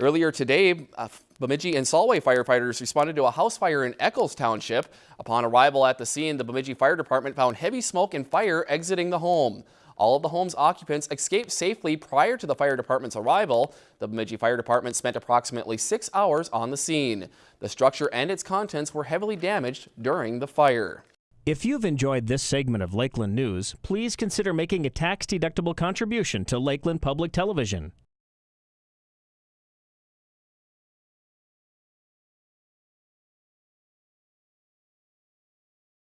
Earlier today, uh, Bemidji and Solway firefighters responded to a house fire in Eckles Township. Upon arrival at the scene, the Bemidji Fire Department found heavy smoke and fire exiting the home. All of the home's occupants escaped safely prior to the fire department's arrival. The Bemidji Fire Department spent approximately six hours on the scene. The structure and its contents were heavily damaged during the fire. If you've enjoyed this segment of Lakeland News, please consider making a tax-deductible contribution to Lakeland Public Television.